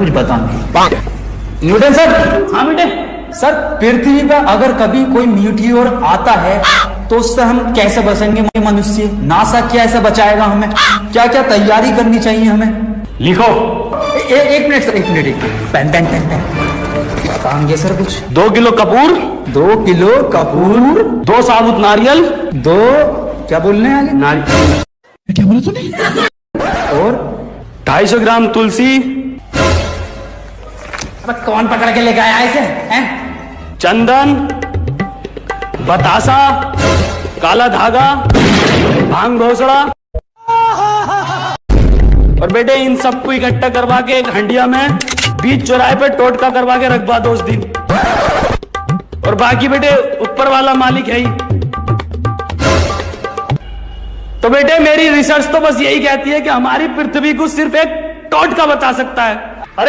कुछ बताऊँगी Newton sir? हाँ बेटे। सर पृथ्वी पर अगर कभी कोई म्यूटियोर आता है तो उससे हम कैसे बचेंगे मनुष्य? नासा कैसे बचाएगा हमें? क्या क्या तैयारी करनी चाहिए हमें? लिखो। ए, एक मिनट सर एक मिनट एक minute. Pen pen pen pen. बताएँगे सर कुछ? दो किलो कपूर। दो किलो कपूर। दो साबुत नारियल। दो क्या बोलने हैं आगे नारियल। क्या बोला तूने? और ढाई सौ ग्राम तुलसी। कौन पकड़ के लेके आया इसे, हैं? चंदन, बतासा, काला धागा, भाँग घोसड़ा और बेटे, इन सबको इकट्ठा करवा के एक हंडिया में बीच चौराहे पे टोटका करवा के रखवा दो उस दिन। और बाकी बेटे, ऊपर वाला मालिक है ही। तो बेटे, मेरी रिसर्च तो बस यही कहती है कि हमारी पृथ्वी को सिर्फ़ एक टोटका बता सकता है।